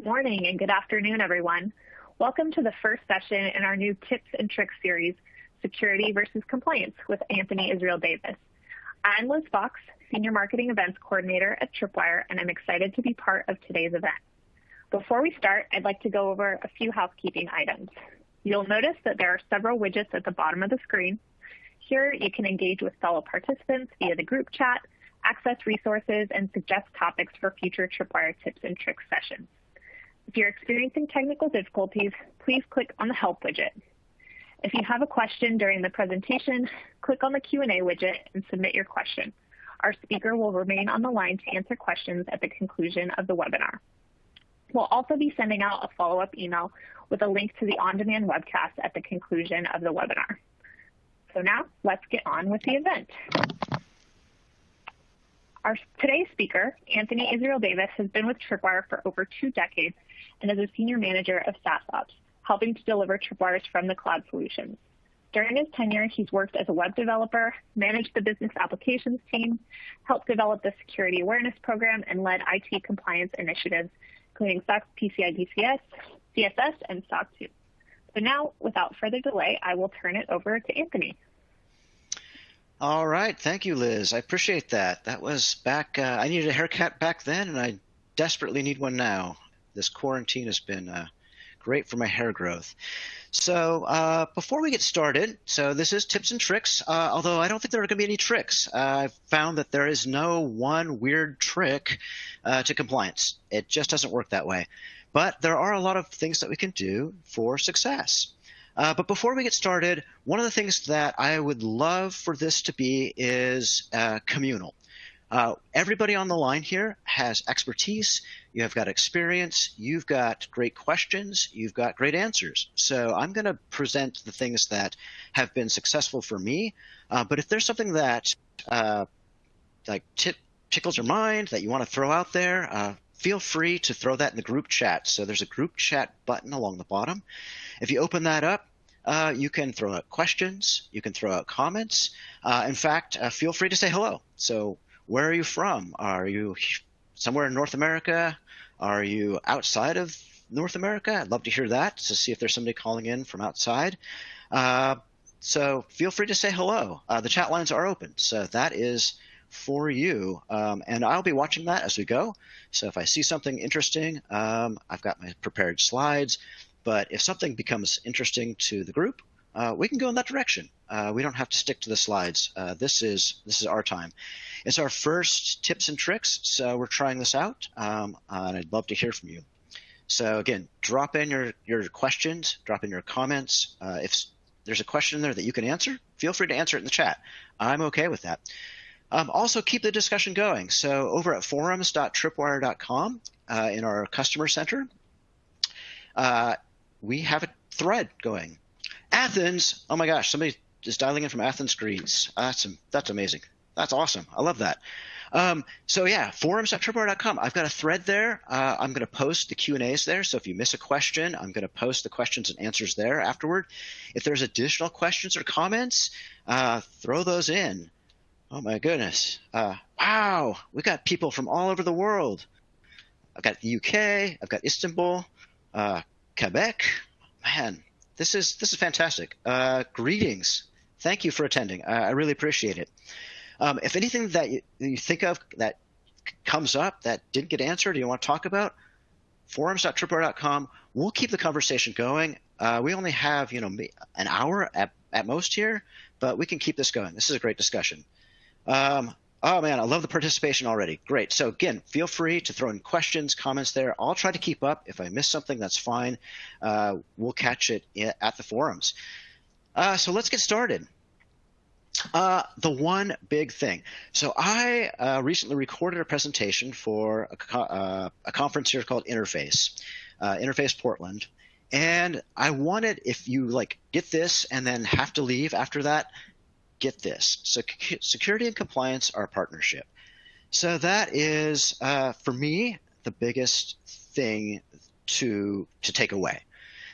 Good morning and good afternoon, everyone. Welcome to the first session in our new Tips and Tricks series, Security versus Compliance with Anthony Israel Davis. I'm Liz Fox, Senior Marketing Events Coordinator at Tripwire, and I'm excited to be part of today's event. Before we start, I'd like to go over a few housekeeping items. You'll notice that there are several widgets at the bottom of the screen. Here, you can engage with fellow participants via the group chat, access resources, and suggest topics for future Tripwire tips and tricks sessions. If you're experiencing technical difficulties, please click on the Help widget. If you have a question during the presentation, click on the Q&A widget and submit your question. Our speaker will remain on the line to answer questions at the conclusion of the webinar. We'll also be sending out a follow-up email with a link to the on-demand webcast at the conclusion of the webinar. So now let's get on with the event. Our today's speaker, Anthony Israel Davis, has been with Tripwire for over two decades and is a senior manager of SaaS Ops, helping to deliver Tripwire's from the cloud solutions. During his tenure, he's worked as a web developer, managed the business applications team, helped develop the security awareness program, and led IT compliance initiatives, including SOX PCI DSS, CSS, and SOC 2. So now, without further delay, I will turn it over to Anthony. All right. Thank you, Liz. I appreciate that. That was back, uh, I needed a haircut back then, and I desperately need one now. This quarantine has been uh, great for my hair growth. So uh, before we get started, so this is tips and tricks, uh, although I don't think there are going to be any tricks. Uh, I've found that there is no one weird trick uh, to compliance. It just doesn't work that way. But there are a lot of things that we can do for success. Uh, but before we get started, one of the things that I would love for this to be is uh, communal. Uh, everybody on the line here has expertise. You have got experience. You've got great questions. You've got great answers. So I'm going to present the things that have been successful for me. Uh, but if there's something that uh, like tickles your mind that you want to throw out there, uh, feel free to throw that in the group chat. So there's a group chat button along the bottom. If you open that up, uh, you can throw out questions, you can throw out comments. Uh, in fact, uh, feel free to say hello. So, where are you from? Are you somewhere in North America? Are you outside of North America? I'd love to hear that to see if there's somebody calling in from outside. Uh, so, feel free to say hello. Uh, the chat lines are open. So, that is for you. Um, and I'll be watching that as we go. So if I see something interesting, um, I've got my prepared slides. But if something becomes interesting to the group, uh, we can go in that direction. Uh, we don't have to stick to the slides. Uh, this is this is our time. It's our first tips and tricks, so we're trying this out, um, and I'd love to hear from you. So again, drop in your your questions, drop in your comments. Uh, if there's a question in there that you can answer, feel free to answer it in the chat. I'm okay with that. Um, also, keep the discussion going. So over at forums.tripwire.com uh, in our customer center, uh, we have a thread going. Athens, oh my gosh, somebody is dialing in from Athens, Greece. That's that's amazing. That's awesome. I love that. Um, so yeah, forums.tripwire.com. I've got a thread there. Uh, I'm going to post the Q and A's there. So if you miss a question, I'm going to post the questions and answers there afterward. If there's additional questions or comments, uh, throw those in. Oh my goodness! Uh, wow, we got people from all over the world. I've got the UK. I've got Istanbul uh, Quebec. Man, this is this is fantastic. Uh, greetings. Thank you for attending. I, I really appreciate it. Um, if anything that you, you, think of that comes up that didn't get answered, you want to talk about, forums.tripwire.com. We'll keep the conversation going. Uh, we only have you know an hour at, at most here, but we can keep this going. This is a great discussion. Um, Oh man, I love the participation already. Great. So again, feel free to throw in questions, comments there. I'll try to keep up. If I miss something, that's fine. Uh, we'll catch it at the forums. Uh, so let's get started. Uh, the one big thing. So I uh, recently recorded a presentation for a, co uh, a conference here called Interface, uh, Interface Portland, and I wanted if you like get this and then have to leave after that, get this. So security and compliance are a partnership. So that is, uh, for me, the biggest thing to to take away.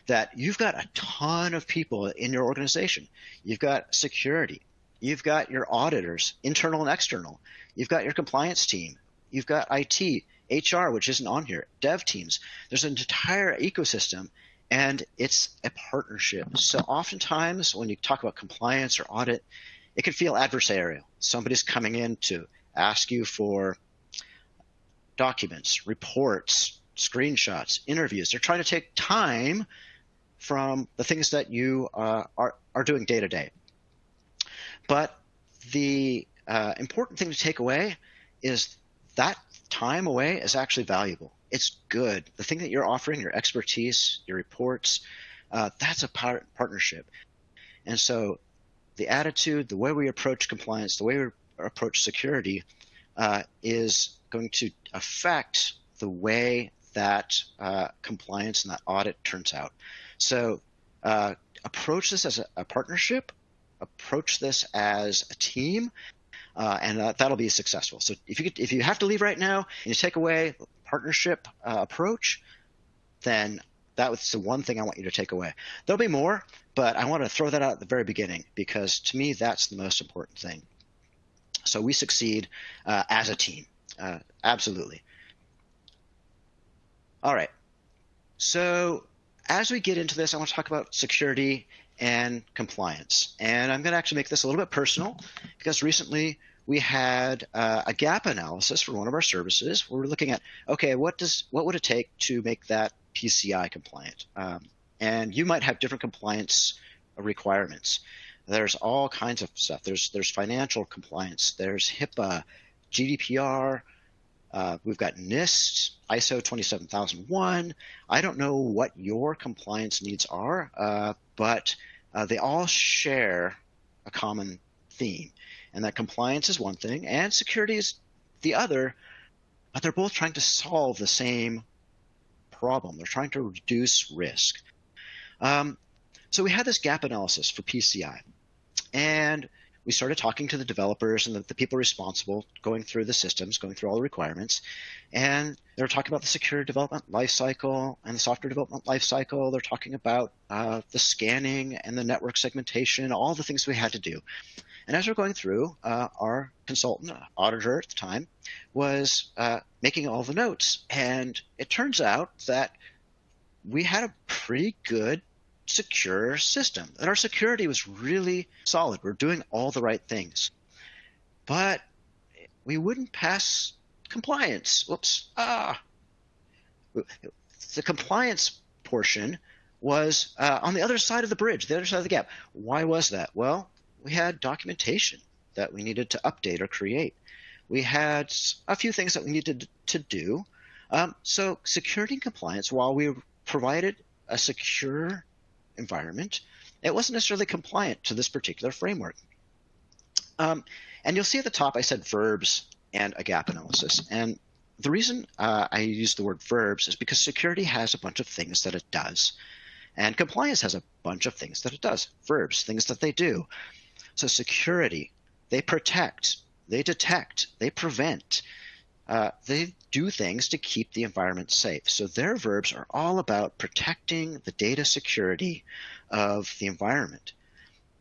That you've got a ton of people in your organization. You've got security. You've got your auditors, internal and external. You've got your compliance team. You've got IT. HR, which isn't on here, dev teams. There's an entire ecosystem and it's a partnership. So oftentimes when you talk about compliance or audit, it can feel adversarial. Somebody's coming in to ask you for documents, reports, screenshots, interviews. They're trying to take time from the things that you uh, are, are doing day to day. But the uh, important thing to take away is that time away is actually valuable. It's good. The thing that you're offering, your expertise, your reports, uh, that's a par- partnership. And so the attitude, the way we approach compliance, the way we approach security uh, is going to affect the way that uh, compliance and that audit turns out. So uh, approach this as a, a, partnership, approach this as a team, uh, and uh, that'll be successful. So if you could, if you have to leave right now and you take away partnership uh, approach, then that was the one thing I want you to take away. There'll be more, but I want to throw that out at the very beginning because to me that's the most important thing. So we succeed uh, as a team, uh, absolutely. All right. So as we get into this, I want to talk about security and compliance. And I'm going to actually make this a little bit personal because recently we had uh, a gap analysis for one of our services. We are looking at okay, what does what would it take to make that PCI compliant? Um, and you might have different compliance requirements. There's all kinds of stuff. There's there's financial compliance. There's HIPAA, GDPR. Uh, we've got NIST, ISO 27001. I don't know what your compliance needs are, uh, but uh, they all share a common theme, and that compliance is one thing and security is the other, but they're both trying to solve the same problem. They're trying to reduce risk. Um, so we had this gap analysis for PCI, and we started talking to the developers and the, the, people responsible, going through the systems, going through all the requirements, and they were talking about the secure development lifecycle and the software development lifecycle. They're talking about uh, the scanning and the network segmentation, all the things we had to do. And as we're going through, uh, our consultant, auditor at the time, was uh, making all the notes, and it turns out that we had a pretty good secure system. And our security was really solid. We're doing all the right things. But we wouldn't pass compliance. Whoops. Ah. The compliance portion was uh, on the other side of the bridge, the other side of the gap. Why was that? Well, we had documentation that we needed to update or create. We had a few things that we needed to do. Um, so security and compliance, while we provided a secure environment, it wasn't necessarily compliant to this particular framework. Um, and you'll see at the top I said verbs and a gap analysis. And the reason uh, I use the word verbs is because security has a bunch of things that it does. And compliance has a bunch of things that it does. Verbs, things that they do. So security, they protect, they detect, they prevent, uh, they do things to keep the environment safe. So their verbs are all about protecting the data security of the environment.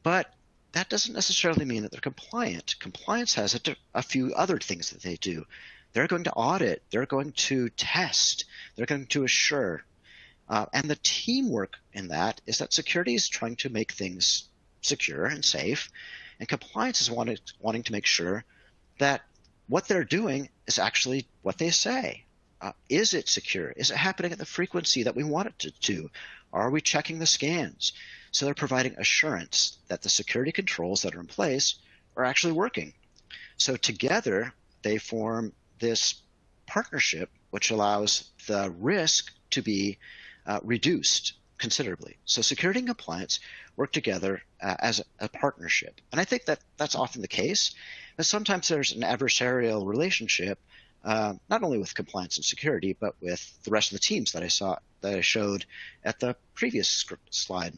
But that doesn't necessarily mean that they're compliant. Compliance has a, a few other things that they do. They're going to audit, they're going to test, they're going to assure. Uh, and the teamwork in that is that security is trying to make things secure and safe, and compliance is wanting, wanting to make sure that what they're doing is actually what they say. Uh, is it secure? Is it happening at the frequency that we want it to do? Are we checking the scans? So they're providing assurance that the security controls that are in place are actually working. So together they form this partnership which allows the risk to be uh, reduced considerably. So security and compliance work together uh, as a, partnership. And I think that that's often the case. Sometimes there's an adversarial relationship, uh, not only with compliance and security, but with the rest of the teams that I saw that I showed at the previous slide.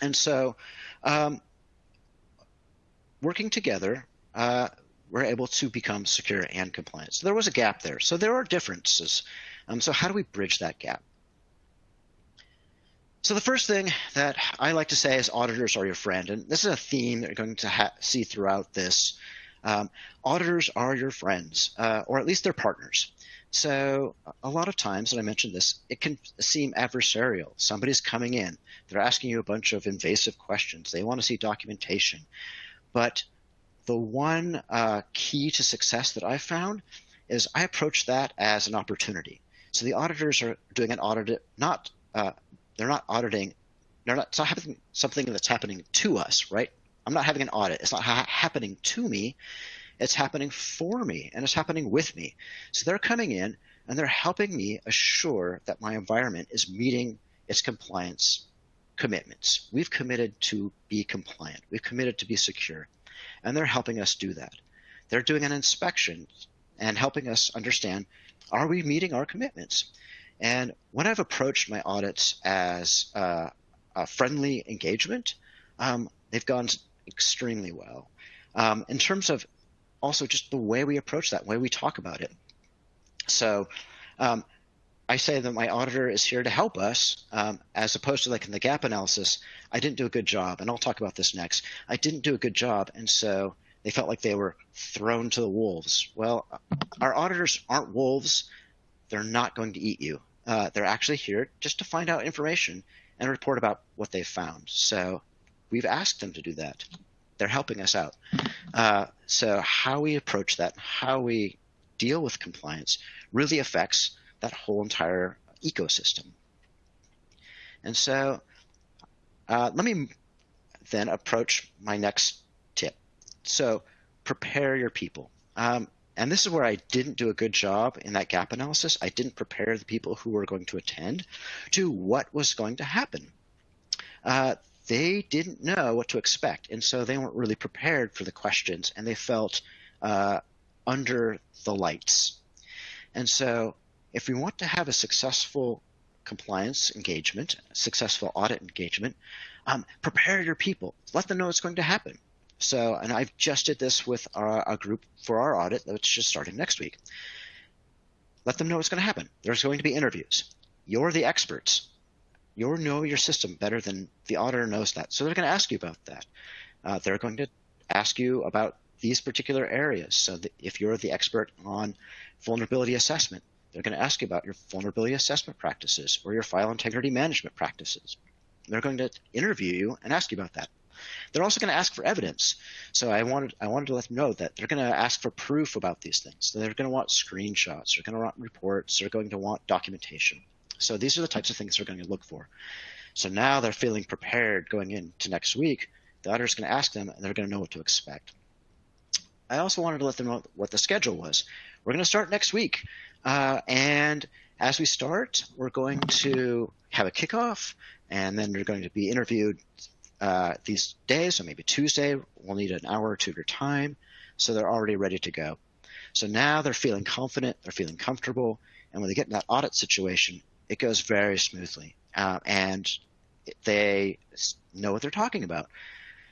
And so, um, working together, uh, we're able to become secure and compliant. So there was a gap there. So there are differences. Um, so how do we bridge that gap? So the first thing that I like to say is auditors are your friend, and this is a theme that you're going to see throughout this. Um, auditors are your friends, uh, or at least they're partners. So a lot of times, and I mentioned this, it can seem adversarial. Somebody's coming in, they're asking you a bunch of invasive questions. They want to see documentation. But the one uh, key to success that I found is I approach that as an opportunity. So the auditors are doing an audit, not uh, they're not auditing, they're not, it's not something that's happening to us, right? I'm not having an audit. It's not ha- happening to me. It's happening for me and it's happening with me. So they're coming in and they're helping me assure that my environment is meeting its compliance commitments. We've committed to be compliant. We've committed to be secure. And they're helping us do that. They're doing an inspection and helping us understand are we meeting our commitments? And when I've approached my audits as uh, a friendly engagement, um, they've gone extremely well. Um, in terms of also just the way we approach that, the way we talk about it. So um, I say that my auditor is here to help us, um, as opposed to like in the gap analysis, I didn't do a good job, and I'll talk about this next. I didn't do a good job, and so they felt like they were thrown to the wolves. Well, our auditors aren't wolves. They're not going to eat you. Uh, they're actually here just to find out information and report about what they've found. So we've asked them to do that. They're helping us out. Uh, so how we approach that, how we deal with compliance, really affects that whole entire ecosystem. And so uh, let me then approach my next tip. So prepare your people. Um, and this is where I didn't do a good job in that gap analysis. I didn't prepare the people who were going to attend to what was going to happen. Uh, they didn't know what to expect, and so they weren't really prepared for the questions, and they felt uh, under the lights. And so, if we want to have a successful compliance engagement, successful audit engagement, um, prepare your people. Let them know what's going to happen. So, and I've just did this with our, a group for our audit that's just starting next week. Let them know what's going to happen. There's going to be interviews. You're the experts. You know your system better than the auditor knows that. So they're going to ask you about that. Uh, they're going to ask you about these particular areas. So if you're the expert on vulnerability assessment, they're going to ask you about your vulnerability assessment practices or your file integrity management practices. They're going to interview you and ask you about that. They're also going to ask for evidence. So I wanted I wanted to let them know that they're going to ask for proof about these things. They're going to want screenshots. They're going to want reports. They're going to want documentation. So these are the types of things they're going to look for. So now they're feeling prepared going into next week. The auditor's going to ask them, and they're going to know what to expect. I also wanted to let them know what the schedule was. We're going to start next week, uh, and as we start, we're going to have a kickoff, and then they're going to be interviewed uh, these days, so maybe Tuesday, we'll need an hour or two of your time. So they're already ready to go. So now they're feeling confident, they're feeling comfortable, and when they get in that audit situation, it goes very smoothly. Uh, and they know what they're talking about.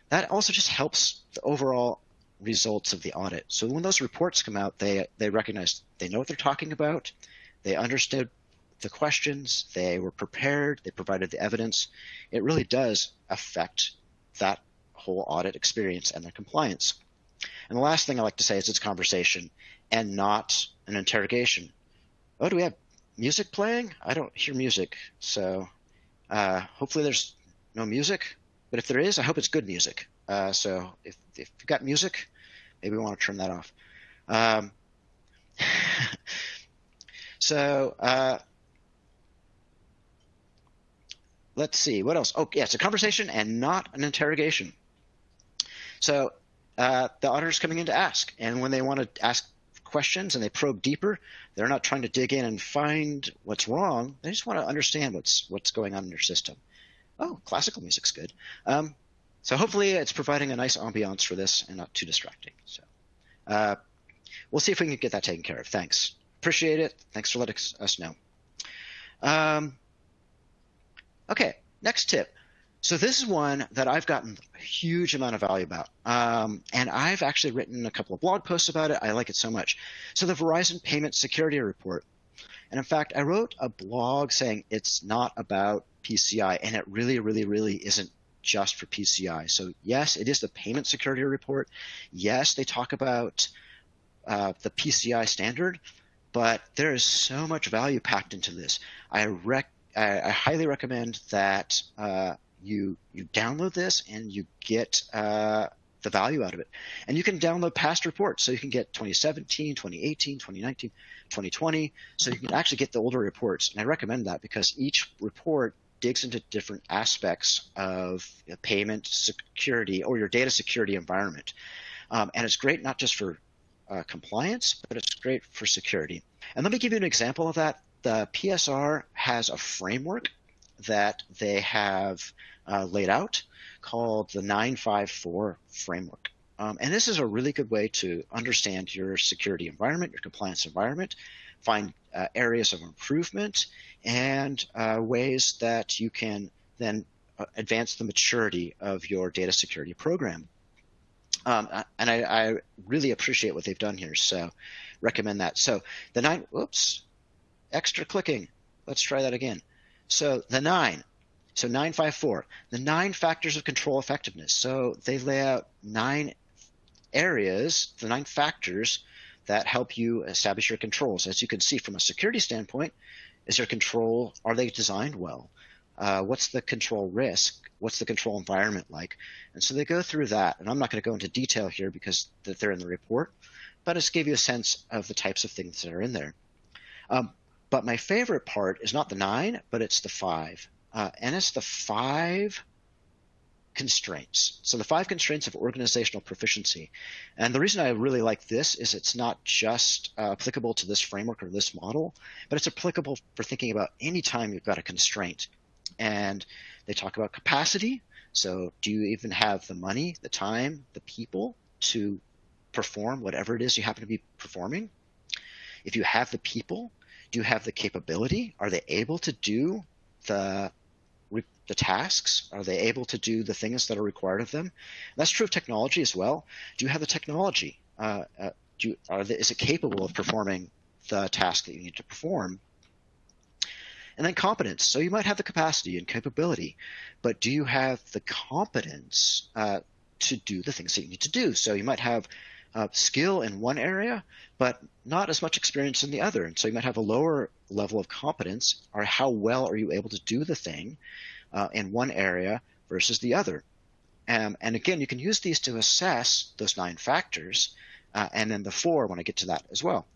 That also just helps the overall results of the audit. So when those reports come out, they they recognize they know what they're talking about, they understood the questions, they were prepared, they provided the evidence. It really does affect that whole audit experience and their compliance. And the last thing I like to say is it's conversation and not an interrogation. Oh, do we have music playing? I don't hear music, so uh, hopefully there's no music. But if there is, I hope it's good music. Uh, so if if you've got music, maybe we want to turn that off. Um, so uh, let's see what else. Oh, yeah, it's a conversation and not an interrogation. So uh, the auditor's coming in to ask, and when they want to ask questions and they probe deeper, they're not trying to dig in and find what's wrong. They just want to understand what's what's going on in your system. Oh, classical music's good. Um, so hopefully it's providing a nice ambiance for this and not too distracting. So uh, we'll see if we can get that taken care of. Thanks. Appreciate it. Thanks for letting us know. Um, okay, next tip. So this is one that I've gotten a huge amount of value about, um, and I've actually written a couple of blog posts about it. I like it so much. So the Verizon Payment Security Report, and in fact, I wrote a blog saying it's not about PCI, and it really, really, really isn't just for PCI. So yes, it is the payment security report. Yes, they talk about uh, the PCI standard, but there is so much value packed into this. I rec- I, I highly recommend that uh, you you download this and you get uh, the value out of it. And you can download past reports, so you can get 2017, 2018, 2019, 2020, so you can actually get the older reports. And I recommend that because each report digs into different aspects of payment security or your data security environment. Um, and it's great not just for uh, compliance, but it's great for security. And let me give you an example of that. The PSR has a framework that they have uh, laid out called the 954 framework. Um, and this is a really good way to understand your security environment, your compliance environment, find uh, areas of improvement, and uh, ways that you can then uh, advance the maturity of your data security program. Um, and I, I, really appreciate what they've done here, so recommend that. So the nine, whoops, extra clicking. Let's try that again. So the nine, so 954, the nine factors of control effectiveness. So they lay out nine areas, the nine factors that help you establish your controls. As you can see from a security standpoint, is your control, are they designed well? Uh, what's the control risk? What's the control environment like? And so they go through that. And I'm not going to go into detail here because they're in the report, but it's give you a sense of the types of things that are in there. Um, but my favorite part is not the nine, but it's the five. Uh, and it's the five constraints. So the five constraints of organizational proficiency. And the reason I really like this is it's not just uh, applicable to this framework or this model, but it's applicable for thinking about any time you've got a constraint. And they talk about capacity. So do you even have the money, the time, the people to perform whatever it is you happen to be performing? If you have the people, do you have the capability? Are they able to do the the tasks? Are they able to do the things that are required of them? And that's true of technology as well. Do you have the technology? Uh, uh, do you, is it capable of performing the task that you need to perform? And then competence. So you might have the capacity and capability, but do you have the competence uh, to do the things that you need to do? So you might have uh, skill in one area, but not as much experience in the other. And so you might have a lower level of competence, or how well are you able to do the thing uh, in one area versus the other. Um, and again, you can use these to assess those nine factors, uh, and then the four when I get to that as well.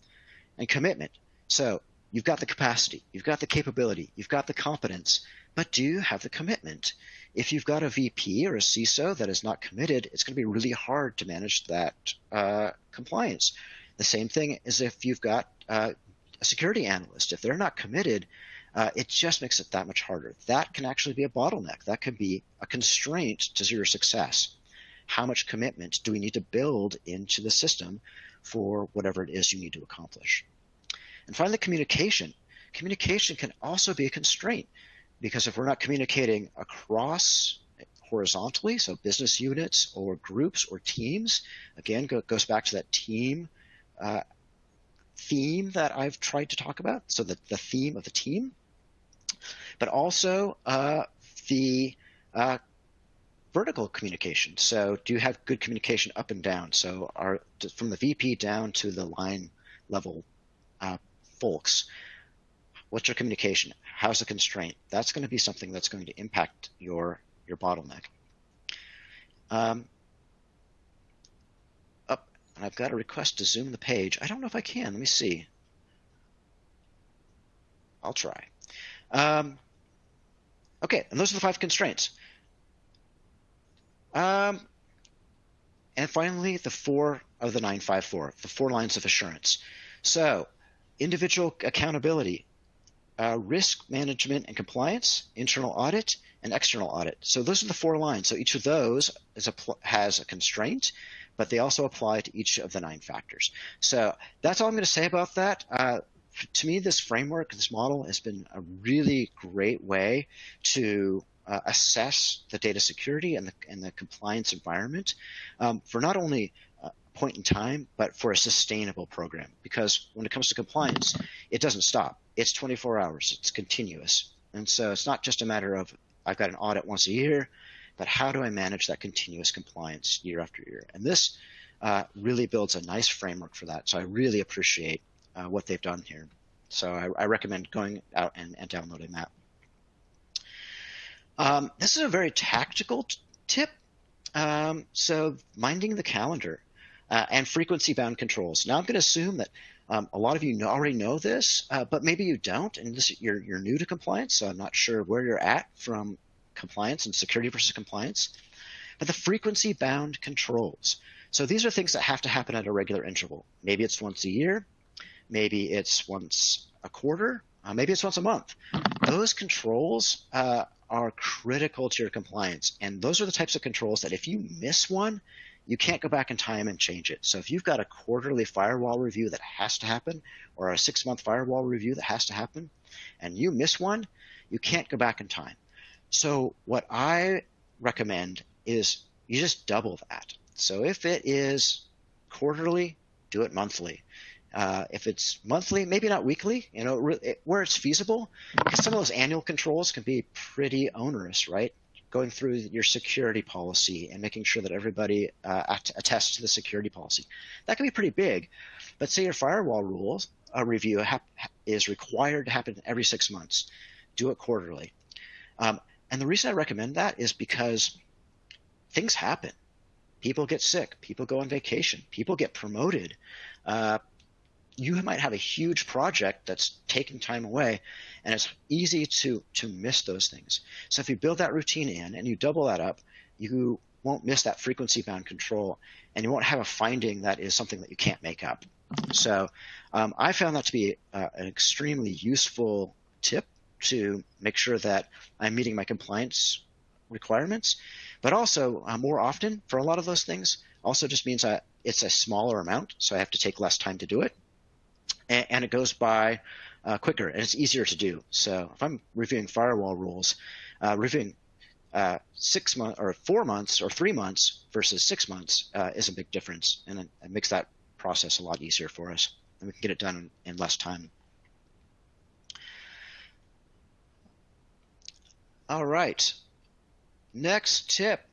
And commitment. So you've got the capacity, you've got the capability, you've got the competence, but do you have the commitment? If you've got a VP or a CISO that is not committed, it's going to be really hard to manage that uh, compliance. The same thing is if you've got uh, a security analyst. If they're not committed, uh, it just makes it that much harder. That can actually be a bottleneck. That could be a constraint to your success. How much commitment do we need to build into the system for whatever it is you need to accomplish? And finally, communication. Communication can also be a constraint because if we're not communicating across horizontally, so business units or groups or teams, again, go, goes back to that team uh, theme that I've tried to talk about. So the, the theme of the team, but also uh, the uh, vertical communication. So do you have good communication up and down? So are from the VP down to the line level uh, folks. What's your communication? How's the constraint? That's going to be something that's going to impact your your bottleneck. Um, up, and I've got a request to zoom the page. I don't know if I can. Let me see. I'll try. Um, okay, and those are the five constraints. Um, and finally, the four of the 954, the four lines of assurance. So, individual accountability, uh, risk management and compliance, internal audit, and external audit. So those are the four lines. So each of those a, has a constraint, but they also apply to each of the nine factors. So that's all I'm going to say about that. Uh, to me, this framework, this model has been a really great way to uh, assess the data security and the, and the compliance environment um, for not only point in time, but for a sustainable program. Because when it comes to compliance, it doesn't stop. It's 24 hours. It's continuous. And so it's not just a matter of I've got an audit once a year. but how do I manage that continuous compliance year after year? And this uh, really builds a nice framework for that. So I really appreciate uh, what they've done here. So I, I recommend going out and, and downloading that. Um, this is a very tactical tip. Um, so minding the calendar uh, and frequency bound controls. Now I'm going to assume that um, a lot of you know, already know this, uh, but maybe you don't, and this, you're, you're new to compliance, so I'm not sure where you're at from compliance and security versus compliance. But the frequency bound controls. So these are things that have to happen at a regular interval. Maybe it's once a year, maybe it's once a quarter, uh, maybe it's once a month. Those controls uh, are critical to your compliance. And those are the types of controls that if you miss one, you can't go back in time and change it. So if you've got a quarterly firewall review that has to happen, or a six month firewall review that has to happen, and you miss one, you can't go back in time. So what I recommend is you just double that. So if it is quarterly, do it monthly. Uh, if it's monthly, maybe not weekly, you know, where it's feasible, because some of those annual controls can be pretty onerous, right? Going through your security policy and making sure that everybody uh, attests to the security policy. That can be pretty big. But say your firewall rules a review is required to happen every six months. Do it quarterly. Um, and the reason I recommend that is because things happen. People get sick. People go on vacation. People get promoted. Uh, you might have a huge project that's taking time away, and it's easy to to miss those things. So if you build that routine in and you double that up, you won't miss that frequency bound control, and you won't have a finding that is something that you can't make up. So um, I found that to be uh, an extremely useful tip to make sure that I'm meeting my compliance requirements. But also, uh, more often for a lot of those things, also just means that it's a smaller amount, so I have to take less time to do it. And, and it goes by uh, quicker and it's easier to do. So if I'm reviewing firewall rules, uh, reviewing uh, six months or four months or three months versus six months uh, is a big difference, and it, it makes that process a lot easier for us, and we can get it done in, in less time. All right. Next tip,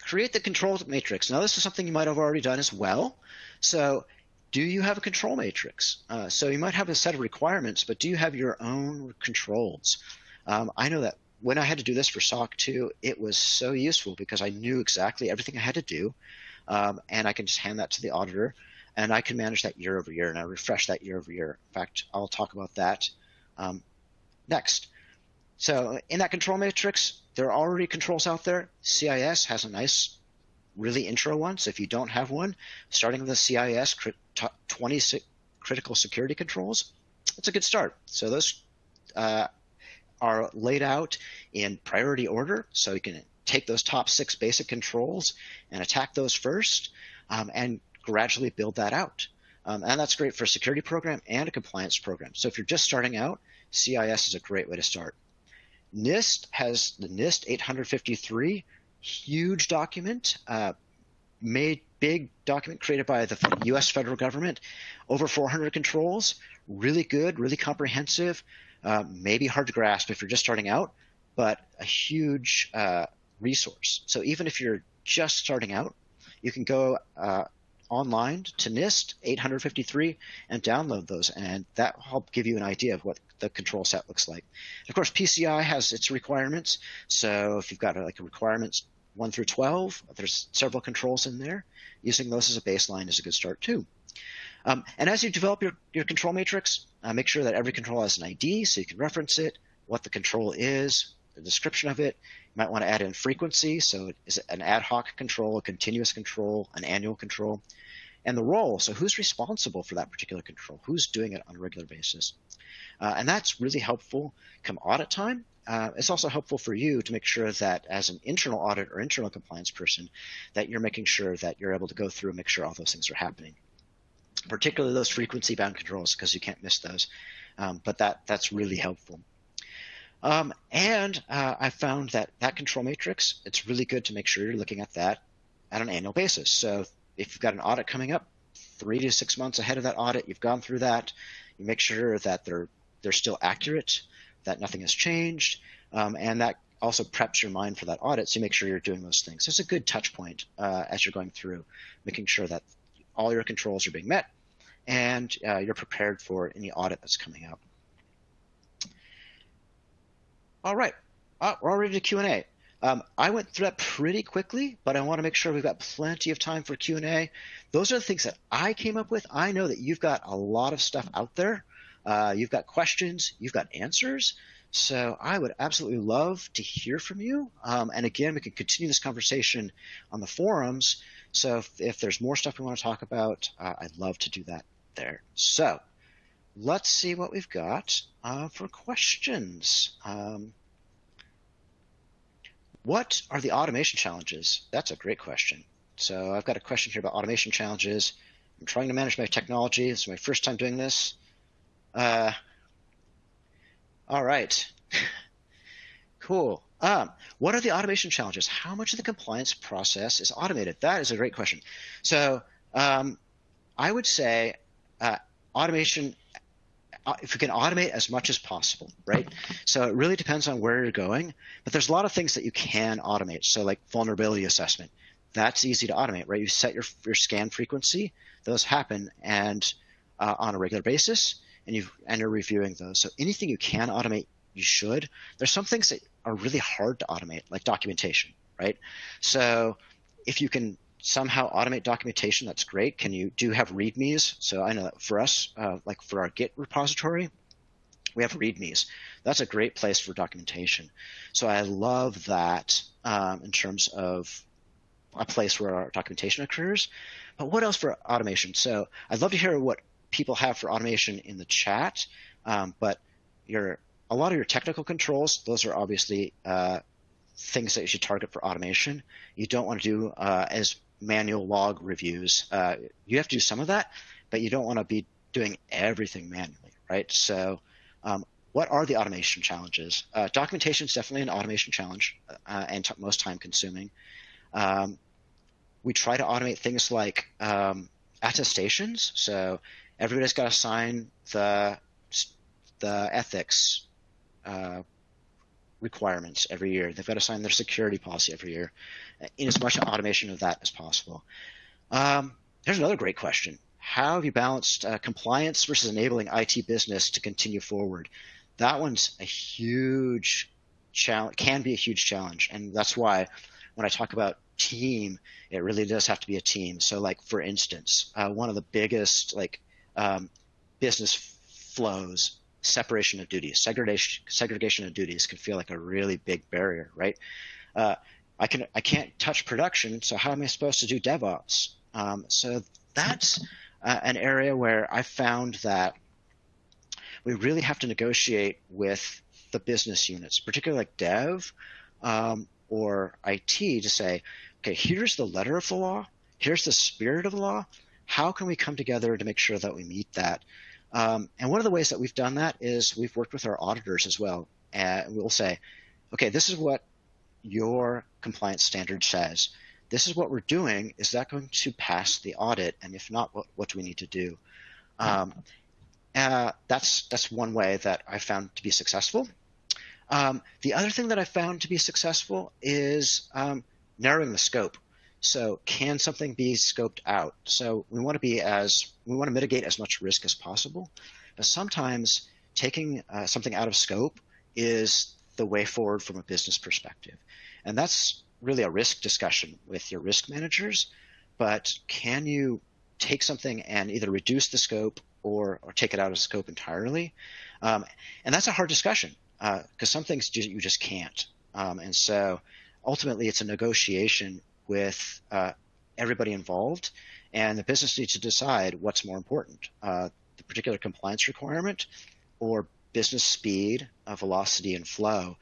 create the control matrix. Now this is something you might have already done as well. So do you have a control matrix? Uh, so you might have a set of requirements, but do you have your own controls? Um, I know that when I had to do this for SOC 2, it was so useful because I knew exactly everything I had to do, um, and I can just hand that to the auditor, and I can manage that year over year, and I refresh that year over year. In fact, I'll talk about that um, next. So in that control matrix, there are already controls out there. CIS has a nice, really intro one. So if you don't have one, starting with the CIS 20 critical security controls, it's a good start. So those uh, are laid out in priority order. So you can take those top six basic controls and attack those first um, and gradually build that out. Um, and that's great for a security program and a compliance program. So if you're just starting out, CIS is a great way to start. NIST has the NIST 853, huge document, uh, made big document created by the U.S. federal government, over 400 controls, really good, really comprehensive, uh, maybe hard to grasp if you're just starting out, but a huge uh, resource. So even if you're just starting out, you can go uh, online to NIST 853 and download those, and that will help give you an idea of what the control set looks like. Of course, PCI has its requirements. So if you've got like a requirements 1 through 12, there's several controls in there. Using those as a baseline is a good start too. Um, and as you develop your, your control matrix, uh, make sure that every control has an ID so you can reference it, what the control is, the description of it. You might want to add in frequency. So is it an ad hoc control, a continuous control, an annual control? And the role. So who's responsible for that particular control? Who's doing it on a regular basis? Uh, and that's really helpful come audit time. Uh, it's also helpful for you to make sure that as an internal audit or internal compliance person, that you're making sure that you're able to go through and make sure all those things are happening. Particularly those frequency bound controls, because you can't miss those. Um, but that that's really helpful. Um, and uh, I found that that control matrix, it's really good to make sure you're looking at that at an annual basis. So if you've got an audit coming up, three to six months ahead of that audit, you've gone through that, you make sure that they're they're still accurate, that nothing has changed, um, and that also preps your mind for that audit, so you make sure you're doing those things. So it's a good touch point uh, as you're going through, making sure that all your controls are being met and uh, you're prepared for any audit that's coming up. All right, uh, we're already to Q&A. Um, I went through that pretty quickly, but I want to make sure we've got plenty of time for Q&A. Those are the things that I came up with. I know that you've got a lot of stuff out there. Uh, you've got questions, you've got answers. So I would absolutely love to hear from you. Um, and again, we can continue this conversation on the forums. So if, if there's more stuff we want to talk about, uh, I'd love to do that there. So let's see what we've got uh, for questions. Um, what are the automation challenges? That's a great question. So I've got a question here about automation challenges. I'm trying to manage my technology. Is my first time doing this. Uh, all right. cool. Um, what are the automation challenges? How much of the compliance process is automated? That is a great question. So um, I would say uh, automation uh, if we can automate as much as possible, right? So it really depends on where you're going, but there's a lot of things that you can automate. So like vulnerability assessment, that's easy to automate, right? You set your your scan frequency, those happen and uh, on a regular basis, and you and you're reviewing those. So anything you can automate, you should. There's some things that are really hard to automate, like documentation, right? So if you can somehow automate documentation, that's great. Can you do have READMEs? So I know that for us, uh, like for our Git repository, we have READMEs. That's a great place for documentation. So I love that um, in terms of a place where our documentation occurs. But what else for automation? So I'd love to hear what people have for automation in the chat. Um, but your a lot of your technical controls, those are obviously uh, things that you should target for automation. You don't want to do uh, as manual log reviews. Uh, you have to do some of that, but you don't want to be doing everything manually, right? So, um, what are the automation challenges? Uh, documentation is definitely an automation challenge uh, and most time consuming. Um, we try to automate things like um, attestations. So everybody's got to sign the the ethics uh, requirements every year. They've got to sign their security policy every year, in as much automation of that as possible. Um, here's another great question. How have you balanced uh, compliance versus enabling IT business to continue forward? That one's a huge challenge, can be a huge challenge. And that's why when I talk about team, it really does have to be a team. So like, for instance, uh, one of the biggest like um, business flows separation of duties, segregation, segregation of duties can feel like a really big barrier, right? Uh, I can I can't touch production, so how am I supposed to do DevOps? Um, so that's uh, an area where I found that we really have to negotiate with the business units, particularly like Dev um, or IT, to say, okay, here's the letter of the law, here's the spirit of the law. How can we come together to make sure that we meet that? Um, and one of the ways that we've done that is we've worked with our auditors as well. And we'll say, okay, this is what your compliance standard says. This is what we're doing. Is that going to pass the audit? And if not, what, what do we need to do? Um, uh, that's that's one way that I found to be successful. Um, the other thing that I found to be successful is um, narrowing the scope. So can something be scoped out? So we want to be as we want to mitigate as much risk as possible, but sometimes taking uh, something out of scope is the way forward from a business perspective, and that's really a risk discussion with your risk managers. But can you take something and either reduce the scope or or take it out of scope entirely? Um, and that's a hard discussion because uh, some things you just can't. Um, and so ultimately, it's a negotiation with uh, everybody involved, and the business needs to decide what's more important: uh, the particular compliance requirement, or business speed, uh, velocity, and flow.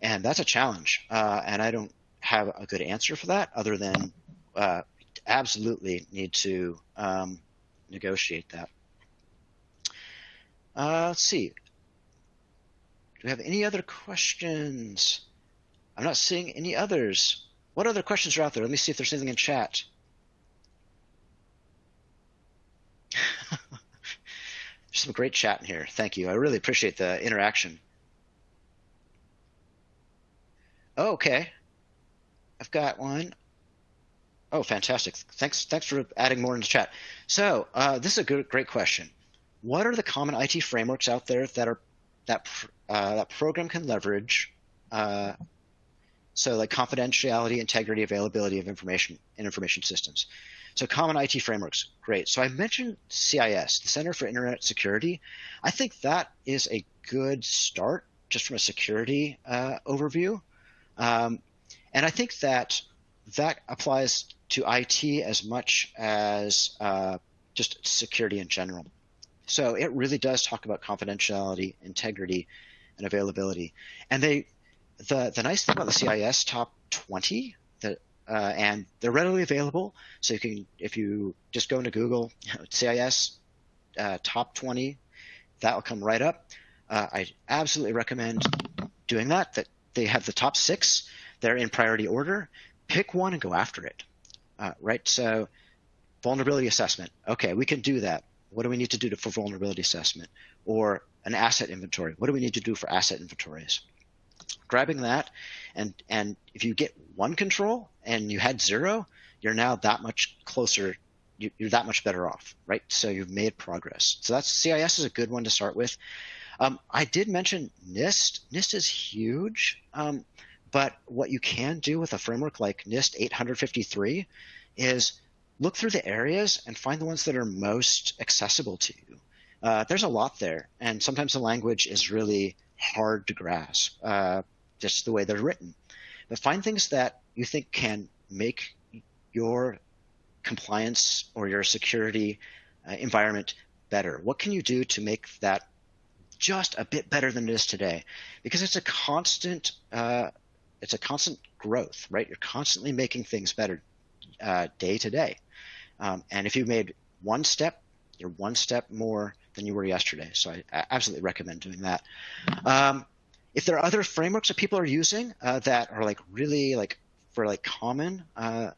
And that's a challenge, uh, and I don't have a good answer for that, other than uh, absolutely need to um, negotiate that. Uh, let's see. Do we have any other questions? I'm not seeing any others. What other questions are out there? Let me see if there's anything in chat. There's some great chat in here. Thank you. I really appreciate the interaction. Oh, okay. I've got one. Oh, fantastic. Thanks, thanks for adding more in the chat. So uh, this is a good, great question. What are the common IT frameworks out there that are that uh, that program can leverage? Uh, so like confidentiality, integrity, availability of information in information systems. So common IT frameworks, great. So I mentioned CIS, the Center for Internet Security. I think that is a good start just from a security uh, overview. Um, and I think that that applies to IT as much as uh, just security in general. So it really does talk about confidentiality, integrity, and availability. And they, the the nice thing about the CIS top 20 that uh, and they're readily available. So you can, if you just go into Google, CIS uh, top 20, that will come right up. Uh, I absolutely recommend doing that. That they have the top six. They're in priority order. Pick one and go after it. Uh, right. So vulnerability assessment. Okay, we can do that. What do we need to do to, for vulnerability assessment? Or an asset inventory. What do we need to do for asset inventories? Grabbing that, and and if you get one control and you had zero, you're now that much closer. You're that much better off, right? So you've made progress. So that's CIS is a good one to start with. Um, I did mention NIST. NIST is huge, um, but what you can do with a framework like NIST 853 is look through the areas and find the ones that are most accessible to you. Uh, there's a lot there, and sometimes the language is really hard to grasp, uh, just the way they're written. But find things that you think can make your compliance or your security uh, environment better. What can you do to make that just a bit better than it is today? Because it's a constant, uh, it's a constant growth, right? You're constantly making things better uh, day to day. Um, and if you made one step, you're one step more than you were yesterday. So I, I absolutely recommend doing that. Um, if there are other frameworks that people are using uh, that are like really like for like common, uh,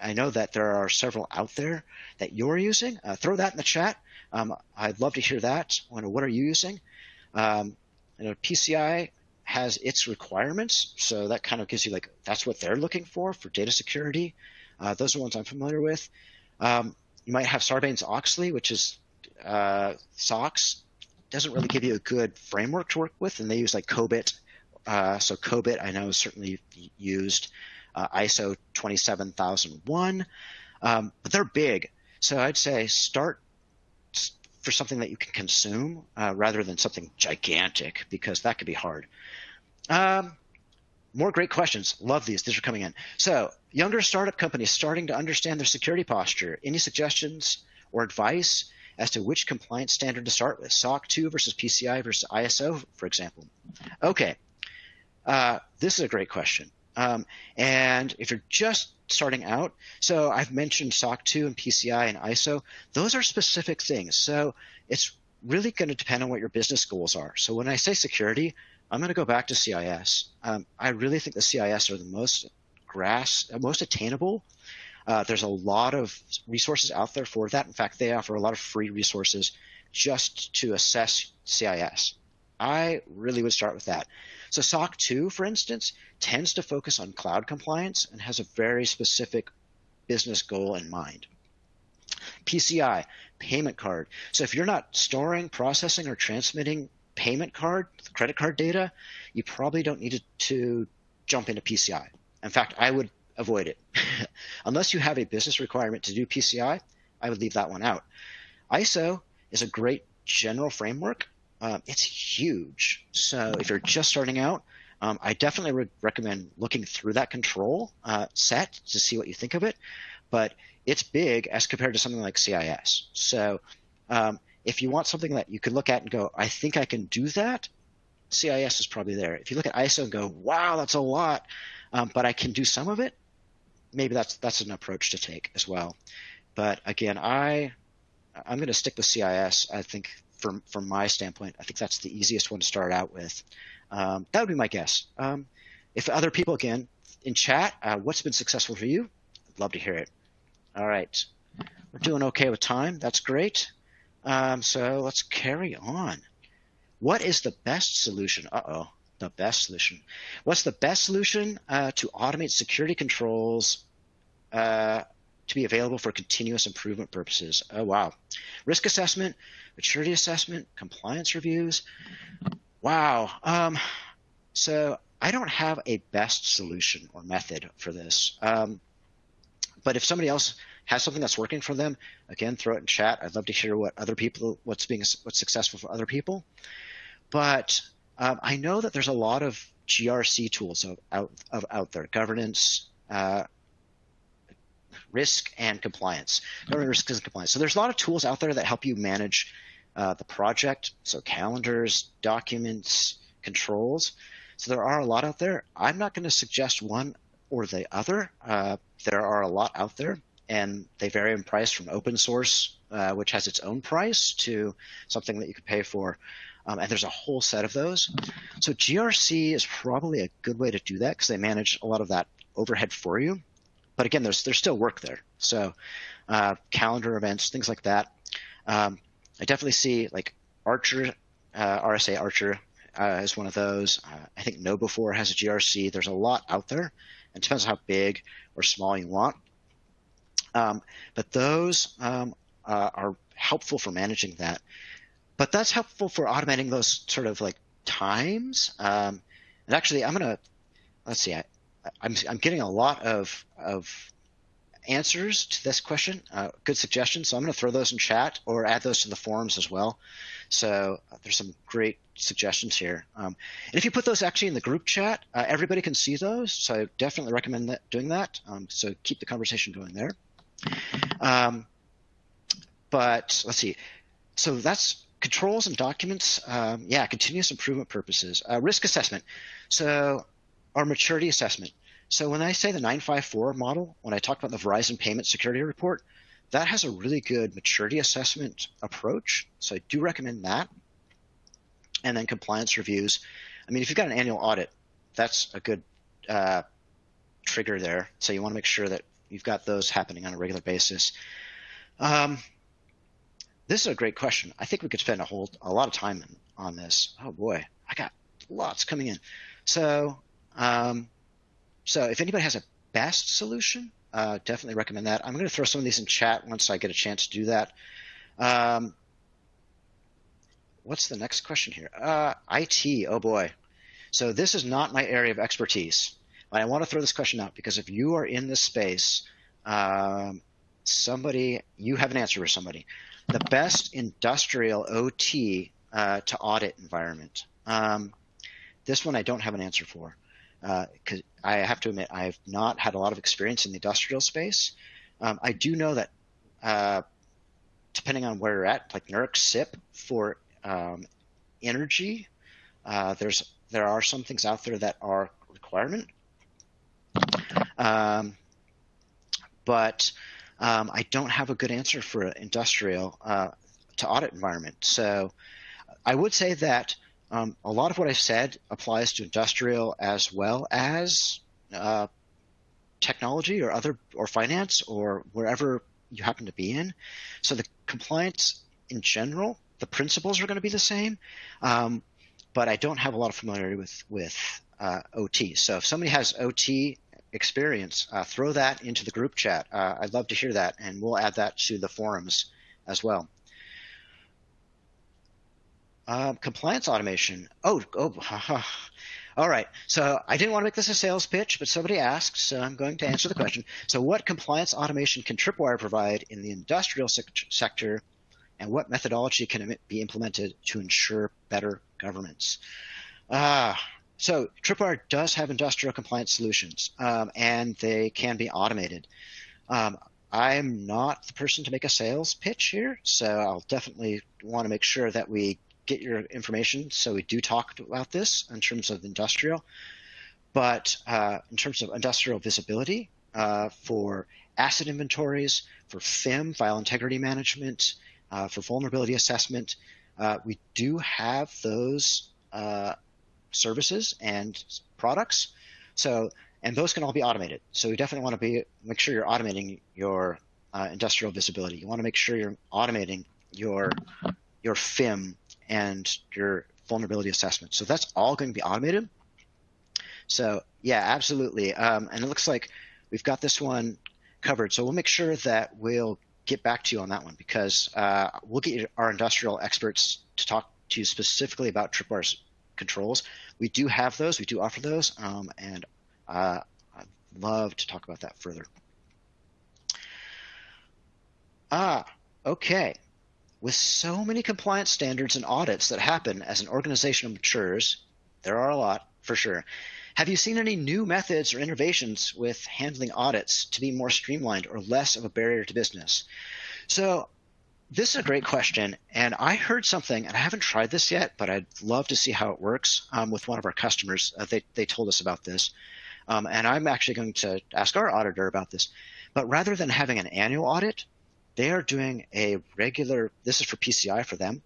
I know that there are several out there that you're using. Uh, throw that in the chat. Um, I'd love to hear that. What are you using? Um, you know, PCI has its requirements, so that kind of gives you like that's what they're looking for for data security. Uh, those are ones I'm familiar with. Um, you might have Sarbanes-Oxley, which is uh, SOX. Doesn't really give you a good framework to work with, and they use like COBIT. Uh, so COBIT, I know, is certainly used. Uh, ISO 27001, um, but they're big. So I'd say start for something that you can consume uh, rather than something gigantic because that could be hard. Um, more great questions. Love these. These are coming in. So, younger startup companies starting to understand their security posture. Any suggestions or advice as to which compliance standard to start with? SOC 2 versus PCI versus ISO, for example. Okay. Uh, this is a great question. Um, and if you're just starting out, so I've mentioned SOC 2 and PCI and ISO, those are specific things. So it's really going to depend on what your business goals are. So when I say security, I'm going to go back to CIS. Um, I really think the CIS are the most grass, most attainable. Uh, there's a lot of resources out there for that. In fact, they offer a lot of free resources just to assess CIS. I really would start with that. So SOC 2, for instance, tends to focus on cloud compliance and has a very specific business goal in mind. PCI, payment card. So if you're not storing, processing, or transmitting payment card, credit card data, you probably don't need to jump into PCI. In fact, I would avoid it. Unless you have a business requirement to do PCI, I would leave that one out. ISO is a great general framework. Uh, it's huge. So if you're just starting out, um, I definitely would recommend looking through that control uh, set to see what you think of it. But it's big as compared to something like CIS. So um, if you want something that you can look at and go, I think I can do that, CIS is probably there. If you look at ISO and go, wow, that's a lot, um, but I can do some of it, maybe that's that's an approach to take as well. But again, I I'm going to stick with CIS. I think from from my standpoint, I think that's the easiest one to start out with. Um, that would be my guess. Um, if other people again in chat, uh, what's been successful for you? I'd love to hear it. All right, we're doing okay with time. That's great. Um, so let's carry on. What is the best solution? Uh oh. the best solution. What's the best solution uh, to automate security controls uh, to be available for continuous improvement purposes? Oh, wow. Risk assessment, maturity assessment, compliance reviews. Wow. Um, so I don't have a best solution or method for this. Um, but if somebody else has something that's working for them, again, throw it in chat. I'd love to hear what other people, what's being, what's successful for other people. But um, I know that there's a lot of GRC tools of, out, out there, governance, uh, risk, and compliance. Governance, risk, and compliance. So there's a lot of tools out there that help you manage uh, the project. So calendars, documents, controls. So there are a lot out there. I'm not going to suggest one or the other. Uh, there are a lot out there, and they vary in price from open source, uh, which has its own price, to something that you could pay for. Um, and there's a whole set of those. So GRC is probably a good way to do that because they manage a lot of that overhead for you. But again, there's there's still work there. So uh, calendar events, things like that. Um, I definitely see like Archer, uh, RSA Archer uh, is one of those. Uh, I think KnowBe4 has a GRC. There's a lot out there. It depends on how big or small you want. Um, but those um, uh, are helpful for managing that. But that's helpful for automating those sort of like times. Um, and actually, I'm gonna let's see. I, I'm I'm getting a lot of of answers to this question. Uh, good suggestions. So I'm going to throw those in chat or add those to the forums as well. So uh, there's some great suggestions here. Um, and if you put those actually in the group chat, uh, everybody can see those. So I definitely recommend that, doing that. Um, so keep the conversation going there. Um, but let's see. So that's controls and documents. Um, yeah, continuous improvement purposes. Uh, risk assessment. So our maturity assessment. So when I say the 954 model, when I talk about the Verizon Payment Security Report, that has a really good maturity assessment approach. So I do recommend that. And then compliance reviews. I mean, if you've got an annual audit, that's a good uh, trigger there. So you want to make sure that you've got those happening on a regular basis. Um, this is a great question. I think we could spend a whole a lot of time on this. Oh boy, I got lots coming in. So um, so if anybody has a best solution, uh, definitely recommend that. I'm going to throw some of these in chat once I get a chance to do that. Um, what's the next question here? Uh, IT, oh boy. So this is not my area of expertise. But I want to throw this question out because if you are in this space, um, somebody, you have an answer for somebody. The best industrial OT uh, to audit environment. Um, this one I don't have an answer for because uh, I have to admit I have not had a lot of experience in the industrial space. Um, I do know that uh, depending on where you're at, like NERC CIP for um, energy, uh, there's there are some things out there that are requirement, um, but um, I don't have a good answer for industrial uh, to audit environment. So I would say that um, a lot of what I've said applies to industrial as well as uh, technology or other or finance or wherever you happen to be in. So the compliance in general, the principles are going to be the same, um, but I don't have a lot of familiarity with with uh, OT. So if somebody has OT experience, uh, throw that into the group chat. Uh, I'd love to hear that, and we'll add that to the forums as well. Uh, compliance automation. Oh, oh, all right. So I didn't want to make this a sales pitch, but somebody asked, so I'm going to answer the question. So, what compliance automation can Tripwire provide in the industrial sector, and what methodology can be implemented to ensure better governance? Ah, so Tripwire does have industrial compliance solutions, um, and they can be automated. Um, I'm not the person to make a sales pitch here, so I'll definitely want to make sure that we get your information. So we do talk about this in terms of industrial, but uh, in terms of industrial visibility uh, for asset inventories, for FIM, file integrity management, uh, for vulnerability assessment, uh, we do have those uh, services and products. So, and those can all be automated. So we definitely want to be make sure you're automating your uh, industrial visibility. You want to make sure you're automating your your FIM and your vulnerability assessment. So that's all going to be automated. So yeah, absolutely. Um, and it looks like we've got this one covered. So we'll make sure that we'll get back to you on that one because uh, we'll get our industrial experts to talk to you specifically about tripwire controls. We do have those. We do offer those, um, and uh, I'd love to talk about that further. Ah, okay. With so many compliance standards and audits that happen as an organization matures, there are a lot for sure. Have you seen any new methods or innovations with handling audits to be more streamlined or less of a barrier to business? So, this is a great question. And I heard something, and I haven't tried this yet, but I'd love to see how it works um, with one of our customers. Uh, they, they told us about this. Um, and I'm actually going to ask our auditor about this. But rather than having an annual audit, they are doing a regular, this is for PCI for them,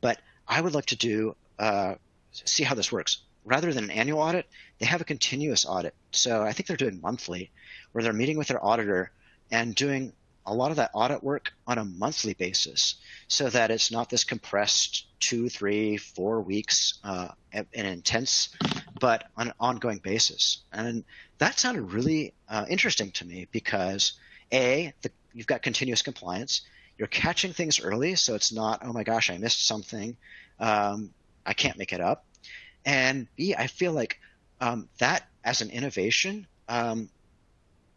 but I would like to do, uh, see how this works. Rather than an annual audit, they have a continuous audit. So I think they're doing monthly, where they're meeting with their auditor and doing a lot of that audit work on a monthly basis so that it's not this compressed two, three, four weeks uh, and intense, but on an ongoing basis. And that sounded really uh, interesting to me because A, the you've got continuous compliance. You're catching things early, so it's not, oh my gosh, I missed something. Um, I can't make it up. And B, I feel like um, that as an innovation um,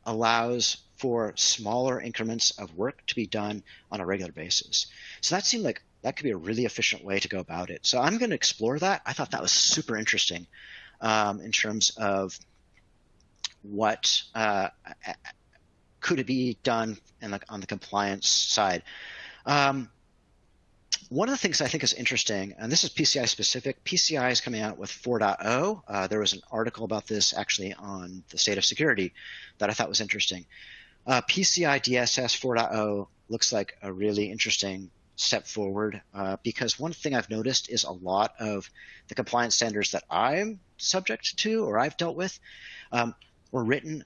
allows for smaller increments of work to be done on a regular basis. So that seemed like that could be a really efficient way to go about it. So I'm going to explore that. I thought that was super interesting um, in terms of what uh, could it be done the, on the compliance side? Um, one of the things I think is interesting, and this is PCI specific, PCI is coming out with 4.0. Uh, there was an article about this actually on the state of security that I thought was interesting. Uh, PCI DSS 4.0 looks like a really interesting step forward uh, because one thing I've noticed is a lot of the compliance standards that I'm subject to or I've dealt with um, were written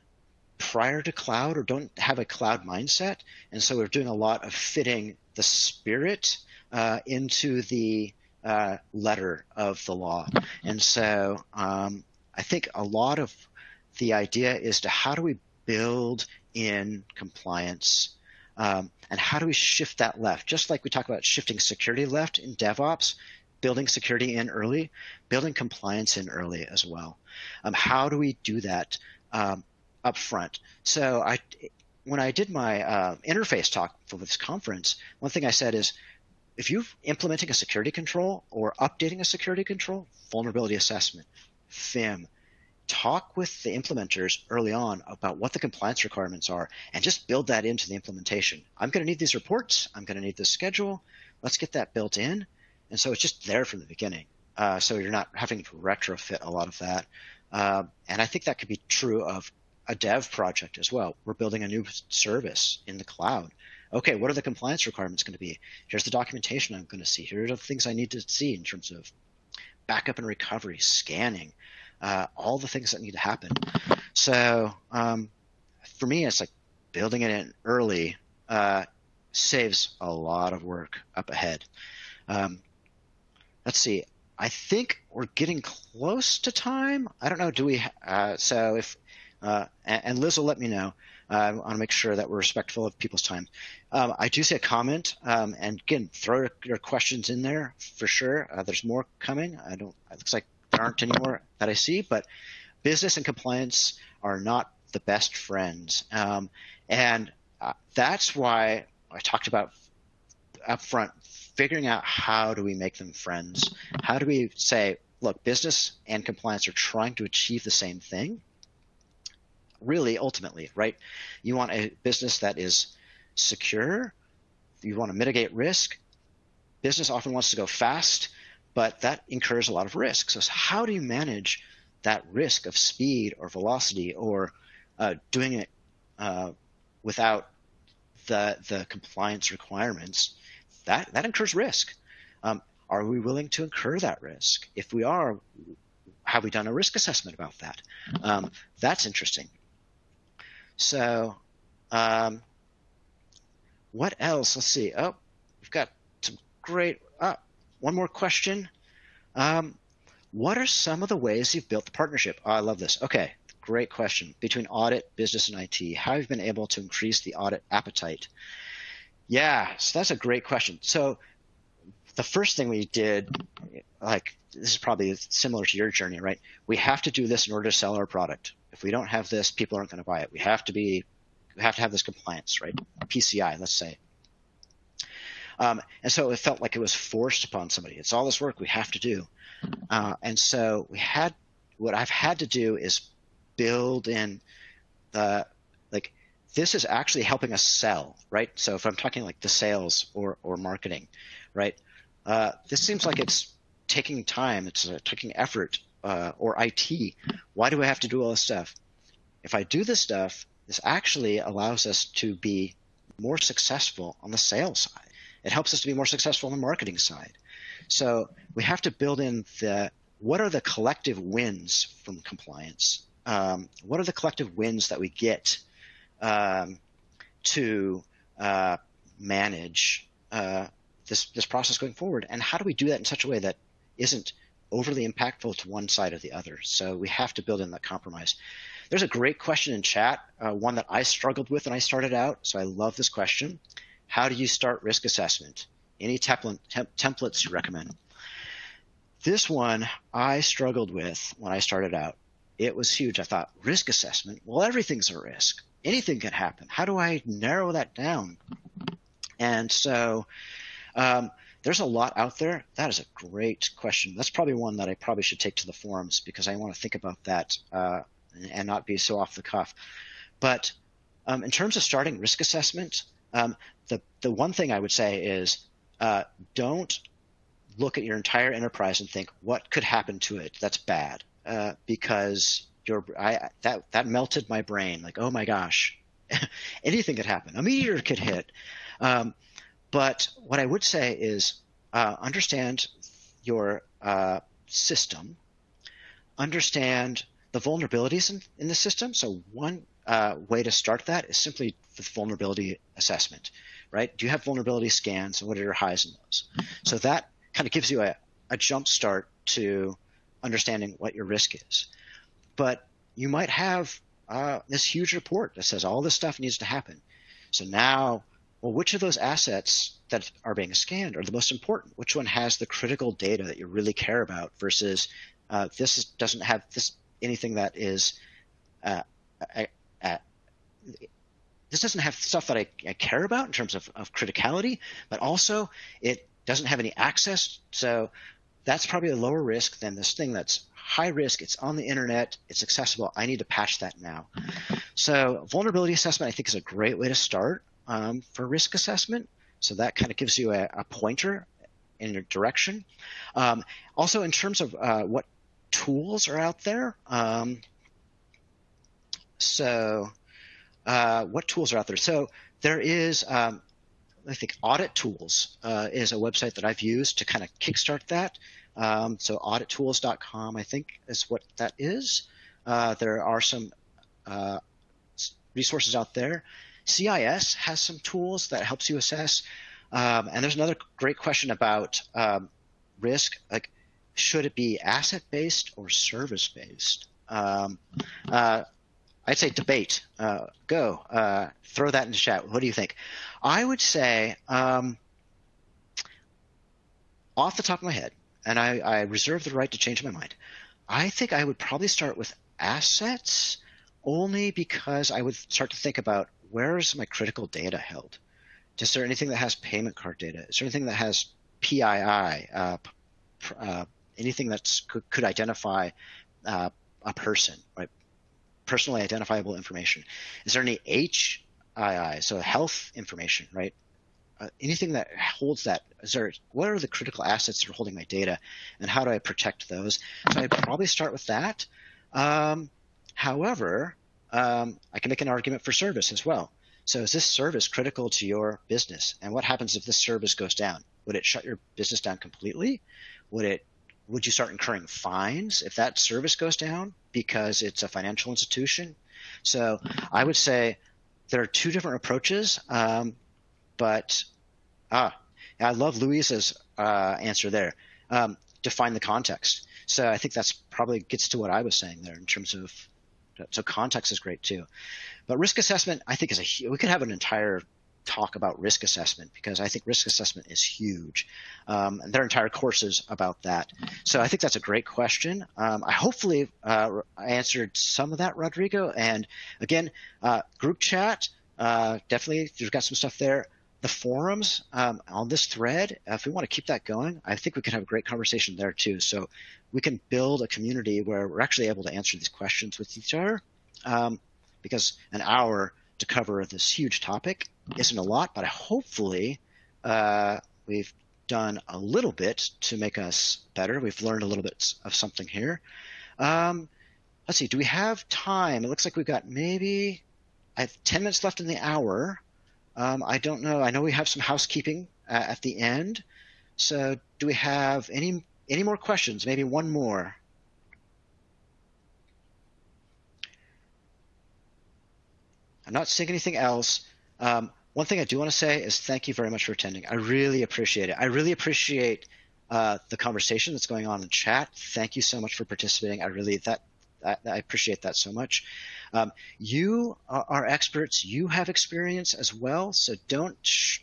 prior to cloud or don't have a cloud mindset. And so we're doing a lot of fitting the spirit uh, into the uh, letter of the law. And so um, I think a lot of the idea is to how do we build in compliance um, and how do we shift that left? Just like we talk about shifting security left in DevOps, building security in early, building compliance in early as well. Um, how do we do that? Um, up front. So I, when I did my uh, interface talk for this conference, one thing I said is, if you're implementing a security control or updating a security control, vulnerability assessment, FIM, talk with the implementers early on about what the compliance requirements are and just build that into the implementation. I'm going to need these reports. I'm going to need this schedule. Let's get that built in. And so it's just there from the beginning. Uh, so you're not having to retrofit a lot of that. Uh, and I think that could be true of a dev project as well. We're building a new service in the cloud. Okay, what are the compliance requirements going to be? Here's the documentation I'm going to see. Here are the things I need to see in terms of backup and recovery, scanning, uh, all the things that need to happen. So um, for me, it's like building it in early uh, saves a lot of work up ahead. Um, let's see. I think we're getting close to time. I don't know. Do we? Uh, so if uh, and, Liz will let me know. Uh, I want to make sure that we're respectful of people's time. Um, I do see a comment, um, and again, throw your questions in there for sure. Uh, there's more coming. I don't. It looks like there aren't any more that I see, but business and compliance are not the best friends, um, and uh, that's why I talked about upfront figuring out how do we make them friends. How do we say, look, business and compliance are trying to achieve the same thing really ultimately, right? You want a business that is secure. You want to mitigate risk. Business often wants to go fast, but that incurs a lot of risk. So how do you manage that risk of speed or velocity or uh, doing it uh, without the the compliance requirements? That that incurs risk. Um, are we willing to incur that risk? If we are, have we done a risk assessment about that? Um, that's interesting. So, um, what else? Let's see. Oh, we've got some great. Uh, one more question. Um, what are some of the ways you've built the partnership? Oh, I love this. Okay, great question. Between audit, business, and IT, how have you been able to increase the audit appetite? Yeah, so that's a great question. So the first thing we did, like this is probably similar to your journey, right? We have to do this in order to sell our product. If we don't have this, people aren't going to buy it. We have to be, we have to have this compliance, right? PCI, let's say. Um, and so it felt like it was forced upon somebody. It's all this work we have to do. Uh, and so we had, what I've had to do is build in the, like, this is actually helping us sell, right? So if I'm talking like the sales or, or marketing, right? Uh, this seems like it's taking time, it's uh, taking effort, uh, or IT. Why do I have to do all this stuff? If I do this stuff, this actually allows us to be more successful on the sales side. It helps us to be more successful on the marketing side. So we have to build in the what are the collective wins from compliance? Um, what are the collective wins that we get um, to uh, manage uh, this this process going forward? And how do we do that in such a way that isn't overly impactful to one side or the other? So we have to build in that compromise. There's a great question in chat, uh, one that I struggled with when I started out. So I love this question. How do you start risk assessment? Any template, temp- templates you recommend? This one I struggled with when I started out. It was huge. I thought, risk assessment? Well, everything's a risk. Anything can happen. How do I narrow that down? And so um, there's a lot out there. That is a great question. That's probably one that I probably should take to the forums because I want to think about that uh, and not be so off the cuff. But um, in terms of starting risk assessment, um, the the one thing I would say is uh, don't look at your entire enterprise and think what could happen to it that's bad uh, because your I that that melted my brain like oh my gosh anything could happen a meteor could hit um, but what I would say is uh, understand your uh, system understand the vulnerabilities in, in the system so one uh, way to start that is simply the vulnerability assessment right? Do you have vulnerability scans and what are your highs and lows? So that kind of gives you a, a jump start to understanding what your risk is. But you might have uh, this huge report that says all this stuff needs to happen. So now, well, which of those assets that are being scanned are the most important? Which one has the critical data that you really care about versus uh, this is, doesn't have this anything that is uh, this doesn't have stuff that I, I care about in terms of, of criticality, but also it doesn't have any access. So that's probably a lower risk than this thing that's high risk. It's on the internet. It's accessible. I need to patch that now. So vulnerability assessment, I think, is a great way to start um, for risk assessment. So that kind of gives you a, a pointer in your direction. Um, also, in terms of uh, what tools are out there. Um, so uh, what tools are out there? So there is, um, I think, Audit Tools uh, is a website that I've used to kind of kickstart that. Um, so audittools.com, I think, is what that is. Uh, there are some uh, resources out there. CIS has some tools that helps you assess. Um, and there's another great question about um, risk, like should it be asset based or service based? Um, uh, I'd say debate. Uh, go. Uh, throw that in the chat. What do you think? I would say, um, off the top of my head, and I, I reserve the right to change my mind, I think I would probably start with assets only because I would start to think about where is my critical data held? Is there anything that has payment card data? Is there anything that has PII? Uh, uh, anything that could, could identify uh, a person, right? personally identifiable information. Is there any HII, so health information, right? Uh, anything that holds that is there what are the critical assets that are holding my data and how do i protect those so i'd probably start with that um, however um, i can make an argument for service as well so is this service critical to your business and what happens if this service goes down would it shut your business down completely would it would you start incurring fines if that service goes down because it's a financial institution? So I would say there are two different approaches, um, but ah, I love Louisa's uh, answer there. Um, define the context. So I think that's probably gets to what I was saying there in terms of so context is great too. But risk assessment, I think is a we could have an entire talk about risk assessment because I think risk assessment is huge. Um, and there are entire courses about that. So I think that's a great question. Um, I hopefully uh, answered some of that, Rodrigo. And again, uh, group chat, uh, definitely, you've got some stuff there. The forums um, on this thread, if we want to keep that going, I think we can have a great conversation there too. So we can build a community where we're actually able to answer these questions with each other. Um, because an hour to cover this huge topic isn't a lot, but hopefully uh, we've done a little bit to make us better. We've learned a little bit of something here. Um, let's see, do we have time? It looks like we've got maybe I have 10 minutes left in the hour. Um, I don't know. I know we have some housekeeping uh, at the end. So do we have any any more questions? Maybe one more. I'm not seeing anything else. Um, one thing I do want to say is thank you very much for attending. I really appreciate it. I really appreciate uh, the conversation that's going on in chat. Thank you so much for participating. I really that I, I appreciate that so much. Um, you are, are, experts. You have experience as well, so don't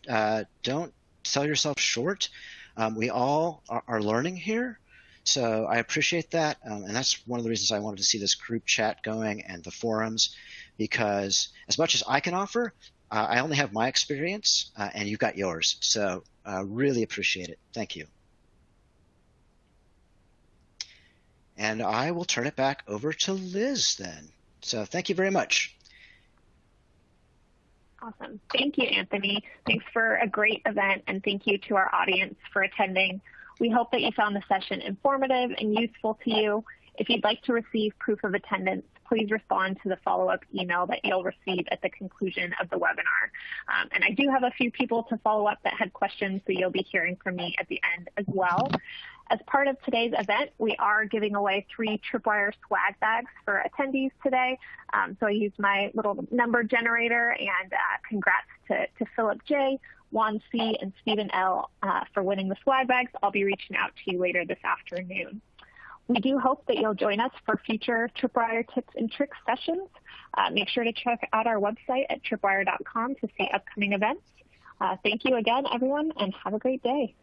uh, don't sell yourself short. Um, we all are, are, learning here, so I appreciate that, um, and that's one of the reasons I wanted to see this group chat going and the forums because as much as I can offer, uh, I only have my experience uh, and you've got yours. So uh, really appreciate it. Thank you. And I will turn it back over to Liz then. So thank you very much. Awesome. Thank you, Anthony. Thanks for a great event, and thank you to our audience for attending. We hope that you found the session informative and useful to you. If you'd like to receive proof of attendance, please respond to the follow-up email that you'll receive at the conclusion of the webinar. Um, and I do have a few people to follow up that had questions, so you'll be hearing from me at the end as well. As part of today's event, we are giving away three Tripwire swag bags for attendees today. Um, so I used my little number generator and uh, congrats to, to Philip J, Juan C, and Stephen L uh, for winning the swag bags. I'll be reaching out to you later this afternoon. We do hope that you'll join us for future Tripwire tips and tricks sessions. Uh, make sure to check out our website at tripwire.com to see upcoming events. Uh, thank you again, everyone, and have a great day.